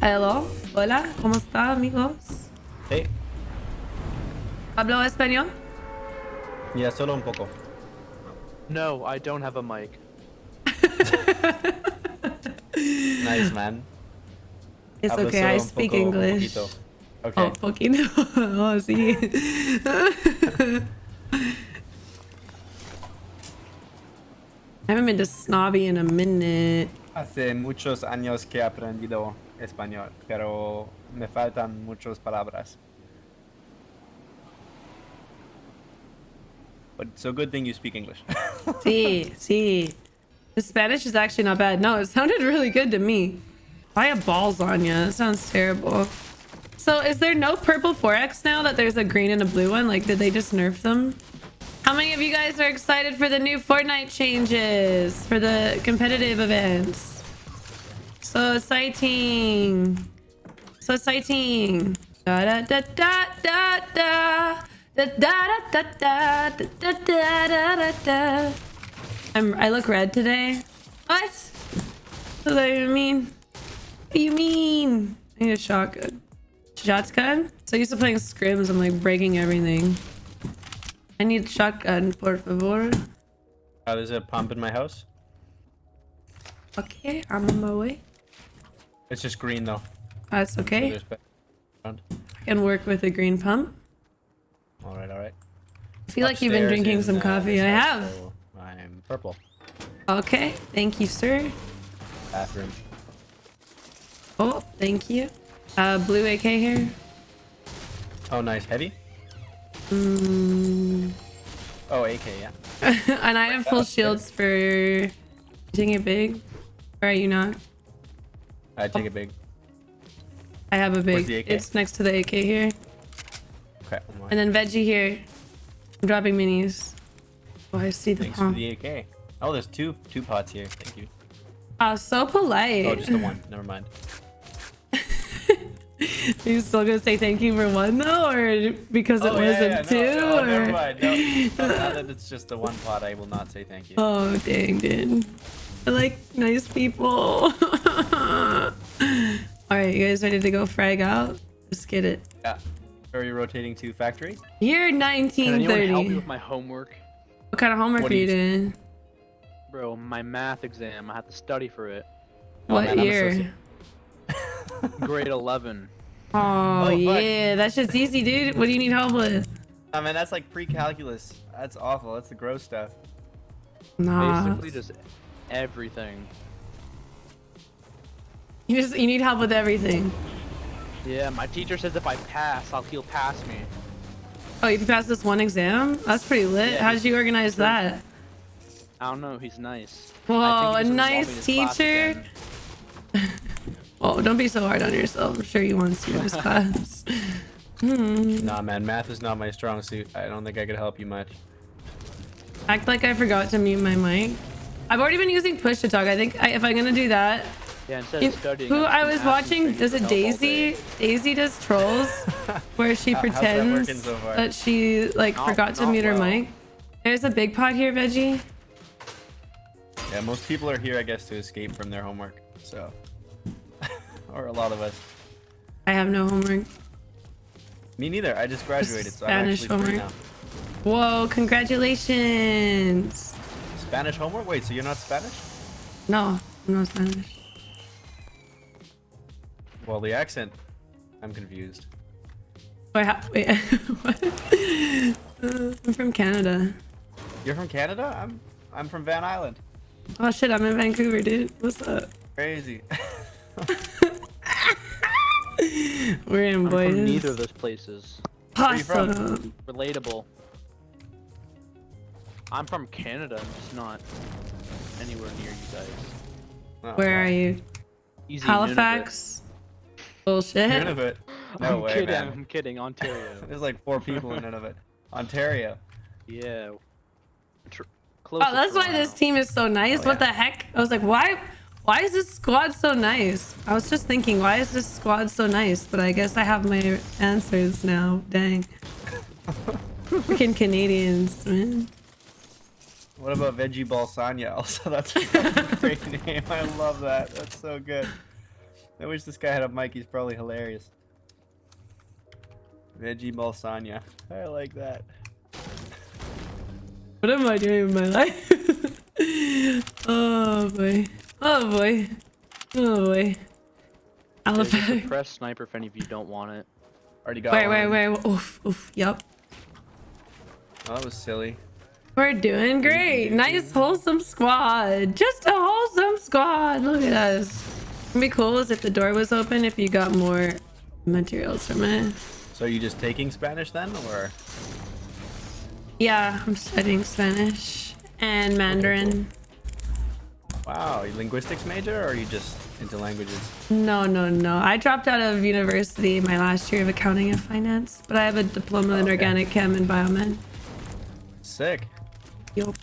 Hello. Hola. ¿Cómo está, amigos? Hey, ¿Hablo español? ya solo un poco. No, I don't have a mic. Nice, man. It's Hablo okay, I un speak poco- un English. poquito. Okay. Oh, poquito. oh, sí. I haven't been to Snobby in a minute. Hace muchos años que he aprendido español, pero me faltan muchas palabras. But it's a good thing you speak English. Sí, sí. The Spanish is actually not bad. No, it sounded really good to me. I have balls on you. That sounds terrible. So is there no purple 4X now that there's a green and a blue one? Like, did they just nerf them? How many of you guys are excited for the new Fortnite changes for the competitive events? So exciting. So exciting. Da da da da da da. Da da da da da da da da da da. I'm I look red today. What? What do you mean? What do you mean? I need a shotgun. Shotgun? So used to playing scrims, I'm like breaking everything. I need shotgun, por favor. Uh, there's a pump in my house. Okay, I'm on my way. It's just green though. That's okay. there's ba- around. I can work with a green pump. All right, all right. I feel like you've been drinking in, some coffee. I have. so I'm purple. Okay, thank you, sir. Bathroom. Oh, thank you. Uh, blue AK here. Oh, nice. Heavy? Mm. Oh, AK, yeah. and I have full shields for taking it big. Or are you not? I take a big. I have a big. It's next to the AK here. Okay. I'm And then veggie here. I'm dropping minis. Oh, I see the Thanks pump. the AK. Oh, there's two two pots here. Thank you. Oh, so polite. Oh, just the one. Never mind. Are you still gonna say thank you for one though, or because it oh, yeah, wasn't yeah, two? No, no, or... never mind. No, now that it's just the one pot, I will not say thank you. Oh dang, dude. I like nice people. All right, you guys ready to go frag out? Let's get it. Yeah. Are you rotating to factory? Year Can anyone help me 1930. with my homework? What kind of homework What are you you- doing? Bro, my math exam. I have to study for it. Oh, What man, year? soci- Grade 11. Oh, fuck. yeah, that's just easy, dude. What do you need help with? I mean, that's like pre-calculus. That's awful. That's the gross stuff. Nah, Basically just everything. You just you need help with everything. Yeah, my teacher says if I pass, I'll he'll pass me. Oh, you passed this one exam? That's pretty lit. Yeah, How he's- did you organize that? I don't know, he's nice. Whoa, I a think he just enrolled me in nice teacher. Oh, don't be so hard on yourself. I'm sure you want to see this class. Hmm. Nah, man, math is not my strong suit. I don't think I could help you much. Act like I forgot to mute my mic. I've already been using push to talk. I think I, if I'm gonna do that, Yeah, studying. who I was watching, does it Daisy? day. Daisy does trolls, where she how's that pretends so that she like Not- forgot to mute her mic. There's a big pot here, Veggie. Yeah, most people are here, I guess, to escape from their homework. So, or a lot of us. I have no homework. Me neither. I just graduated, so I'm Spanish actually free now. homework. Whoa, congratulations. Spanish homework? Wait, so you're not Spanish? No, I'm not Spanish. Well, the accent. I'm confused. Wait, wait what? Uh, I'm from Canada. You're from Canada? I'm I'm from Van Island. Oh shit, I'm in Vancouver, dude. What's up? Crazy. We're in, I'm boys. from neither of those places. are you? Awesome. Relatable. I'm from Canada, I'm just not anywhere near you guys. Oh, Where wow. are you? Easy Halifax? Bullshit. Nunavut. No I'm way, kidding, man. I'm kidding, Ontario. There's like four people in Nunavut. Ontario. yeah. Tr- close Oh, that's why this team is so nice. Oh, what yeah. the heck? I was like, why? Why is this squad so nice? I was just thinking, why is this squad so nice? But I guess I have my answers now. Dang. Freaking Canadians, man. What about Veggie Ball Sanya? Also, that's a great name. I love that. That's so good. I wish this guy had a mic. He's probably hilarious. Veggie Balsania. I like that. What am I doing with my life? oh boy. Oh boy. Oh boy. There's a Alpha. suppressed sniper if any of you don't want it. Already got Wait, one. wait, wait. Oof, oof. Yep. Oh, that was silly. We're doing great. Nice wholesome squad. Just a wholesome squad. Look at us. It'd be cool as if the door was open if you got more materials from it. So are you just taking Spanish then, or? Yeah, I'm studying Spanish and Mandarin. Wow, you linguistics major, or are you just into languages? No, no, no. I dropped out of university my last year of accounting and finance, but I have a diploma in Okay. organic chem and biomed. Sick. Yup.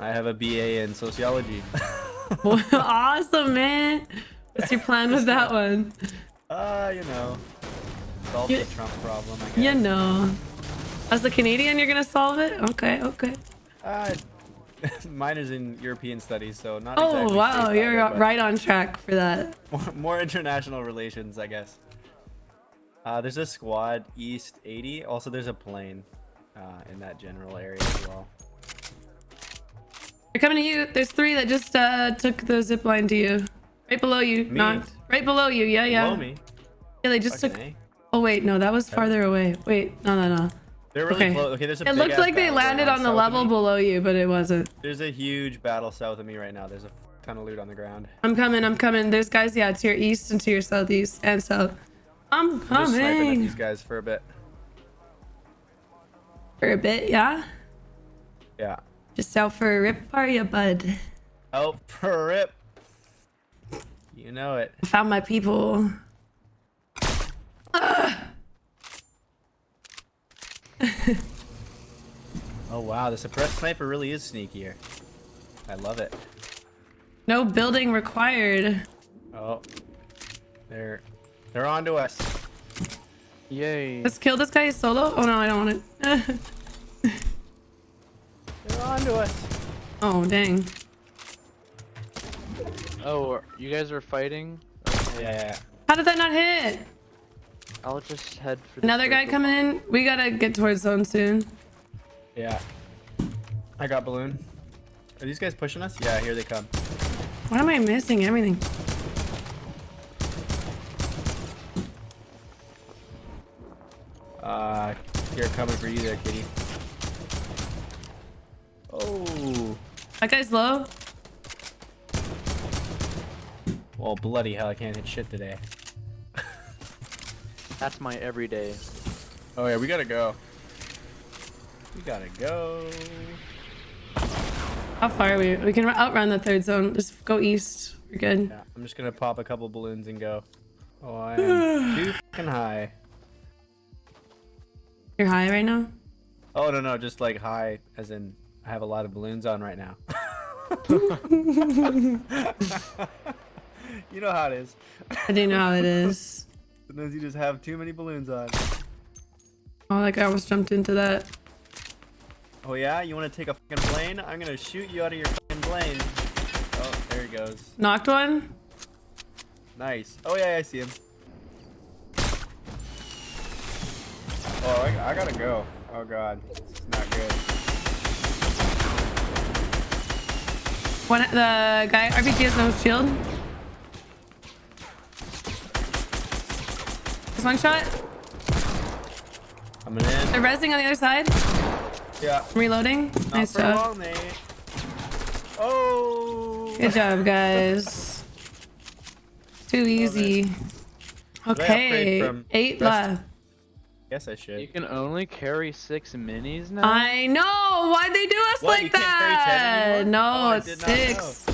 I have a BA in sociology. awesome, man. What's your plan with that one? uh, you know, solve You- the Trump problem. I guess. You know. As a Canadian, you're gonna solve it? Okay, okay. Uh, mine is in European studies, so not. Oh, exactly wow. You're either, right on track for that. More, more international relations, I guess. Uh, there's a squad east 80. Also, there's a plane uh, in that general area as well. They're coming to you. There's three that just uh, took the zip line to you. Right below you. Me? Knocked. Right below you. Yeah, yeah. Below me. Yeah, they just Fucking took. A. Oh, wait. No, that was farther away. Wait. No, no, no. They're really Okay. close. Okay, there's a It looked like they landed on the level below you, but it wasn't. There's a huge battle south of me right now. There's a ton of loot on the ground. I'm coming. I'm coming. There's guys, yeah, to your east and to your southeast and south. I'm I'm just sniping at these guys for a bit. For a bit, yeah? Yeah. Just out for a rip, are ya, bud? Oh, for a rip. You know it. I found my people. Oh wow, the suppressed sniper really is sneakier. I love it. No building required. Oh, they're they're on to us. Yay. Let's kill this guy solo. Oh no, I don't want it. They're on to us. oh dang. Oh, you guys are fighting? Yeah, yeah, yeah. How did that not hit? I'll just head for the Another guy circle. coming in. We gotta get towards zone soon. yeah. I got balloon. Are these guys pushing us? Yeah, here they come. Why am I missing everything? Uh, here coming for you there, kitty. That guy's low. Well, bloody hell, I can't hit shit today. That's my everyday. Oh yeah, we gotta go. We gotta go. How far are we? We can outrun the third zone. Just go east. We're good. Yeah, I'm just gonna pop a couple balloons and go. Oh, I am too fucking high. You're high right now? Oh no no, just like high, as in I have a lot of balloons on right now. you know how it is. I do know how it is. Sometimes you just have too many balloons on. Oh, that guy almost jumped into that. Oh yeah, you want to take a fucking plane? I'm gonna shoot you out of your fucking plane. Oh, there he goes. Knocked one? Nice. Oh yeah, I see him. Oh, I, I gotta go. Oh god, it's not good. One, the guy, RPG has no shield. Just one shot. Coming in. They're resing on the other side. Yeah. Reloading. Not nice job. long. Oh. Good job, guys. Too easy. Should I upgrade Okay, eight left. Guess I should. You can only carry six minis now? I know. Why'd they do us What, like can't carry 10 that? No, Oh, it's did six.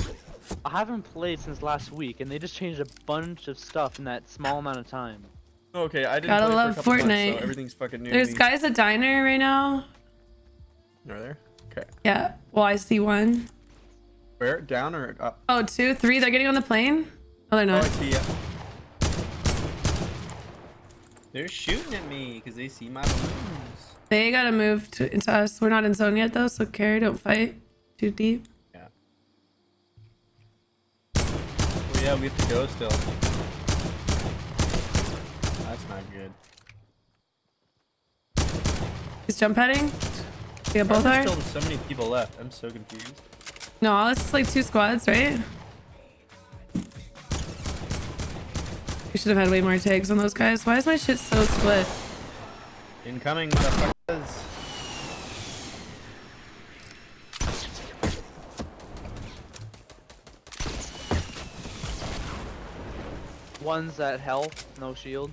I haven't played since last week, and they just changed a bunch of stuff in that small amount of time. Okay, I didn't Gotta play love for a couple months, Fortnite. so everything's fucking new. to There's me. guys at diner right now. Are there? Okay. Yeah. Well, I see one. Where? Down or up? Oh, two, three. They're getting on the plane. Oh, they're Oh, I not. see ya. They're shooting at me because they see my balloons. They gotta move to, into us. We're not in zone yet though, so carry, don't fight too deep. Yeah. Oh yeah, we have to go still. That's not good. He's jump heading. Yeah, both are. Still so many people left. I'm so confused. No, it's like two squads, right? We should have had way more tags on those guys. Why is my shit so split? Incoming, motherfuckers. One's at health, no shield.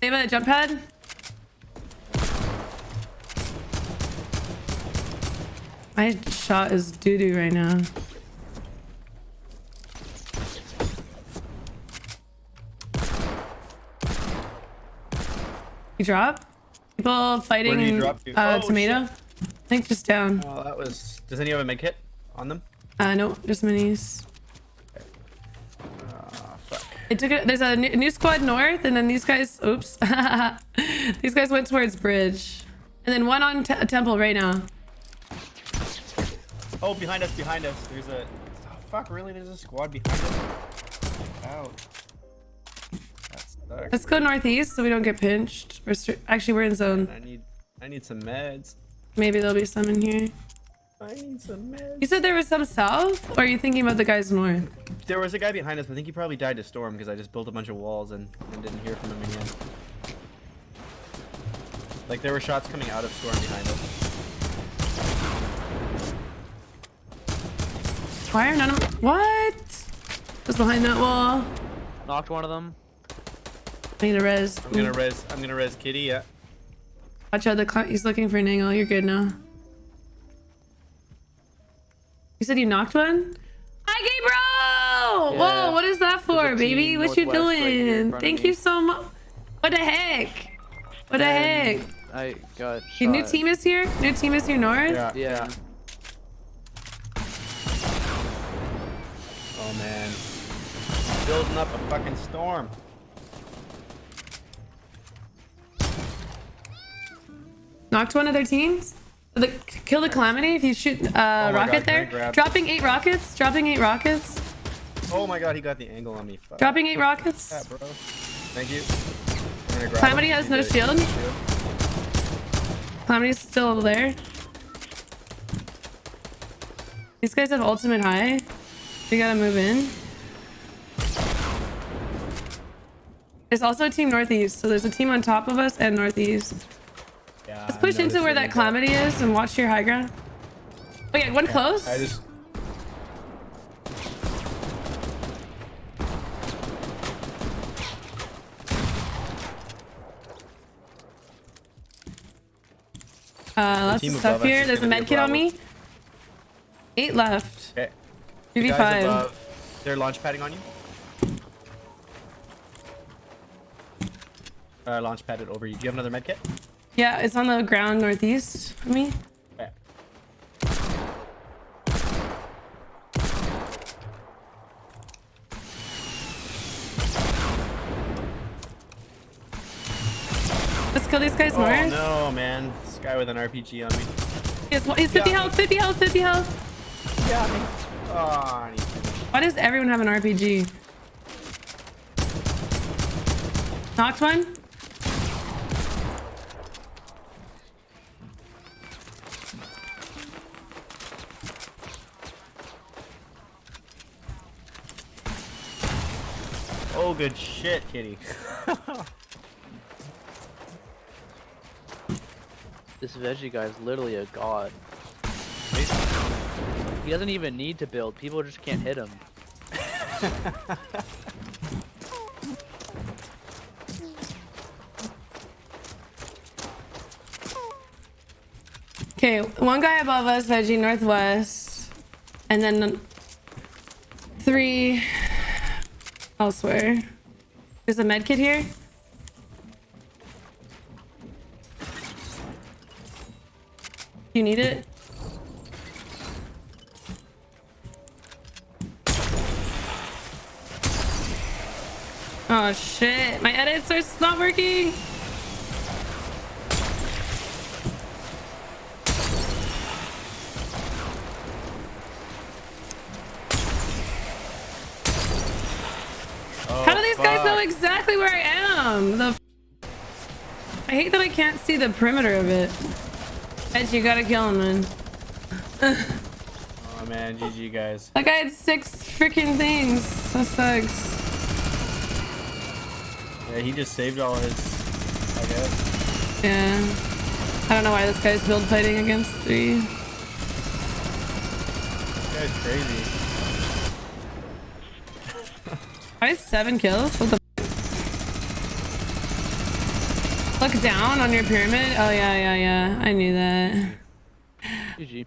They have a jump pad. My shot is doo doo right now. You drop? People fighting you drop to? uh, Oh, tomato? shit. I think just down. Oh, that was. Does any have a med kit on them? Uh, no, just minis. Ah, fuck. I took it. There's a new, new squad north, and then these guys. Oops. these guys went towards bridge, and then one on te- temple right now. Oh, behind us, behind us. There's a. Oh, fuck, really? There's a squad behind us? Out. That sucks. Let's go northeast so we don't get pinched. We're actually we're in zone. I need. I need some meds. Maybe there'll be some in here. I need some meds. You said there was some south, or are you thinking about the guys north? There was a guy behind us, but I think he probably died to storm because I just built a bunch of walls and, and didn't hear from him again. Like there were shots coming out of storm behind us. Why are none of what? Was behind that wall. Knocked one of them. I need a res. I'm gonna res. I'm gonna res Kitty. Yeah. Watch out, the cl- he's looking for an angle. You're good now. You said you knocked one? Hi, gay bro! Yeah. Whoa, what is that for, baby? What you northwest right doing? Thank you so much. What the heck? What the heck? I got Your new team is here? New team is here north? Yeah. Yeah. Oh man. Building up a fucking storm. Knocked one of their teams? The, kill the calamity if you shoot uh, Oh rocket God, there. Dropping eight rockets. Dropping eight rockets. Oh my god, he got the angle on me. Fuck. Dropping eight rockets. that, bro. Thank you. I'm gonna grab Calamity has no shield. shield. Calamity's still there. These guys have ultimate high. We gotta move in. There's also a team northeast, so there's a team on top of us and northeast. Push into where that calamity is and watch your high ground. Oh yeah, one close. I just. Uh, lots of stuff here. There's a med a kit on me. Eight left. Okay. The guys 3v5. above, They're launch padding on you. Uh, launch padded over you. Do you have another med kit? Yeah, it's on the ground northeast of me. Okay. Let's kill these guys Oh north. no, man! This guy with an RPG on me. He's, he's 50 Yeah. health, 50 health, 50 health. Yeah. Oh, and Why does everyone have an RPG? Knocked one. Good shit, Kitty. This veggie guy is literally a god. He doesn't even need to build. People just can't hit him. Okay, one guy above us, veggie northwest, and then three elsewhere. There's a med kit here. You need it? Oh shit, my edits are not working. I? The f- I hate that I can't see the perimeter of it. Edge, you gotta kill him, man. Oh man, GG guys. That guy had six freaking things. That sucks. Yeah, he just saved all his. I guess. Yeah. I don't know why this guy's build fighting against three. This guy's crazy. I have seven kills. What the? Look down on your pyramid. Oh yeah, yeah, yeah. I knew that. GG.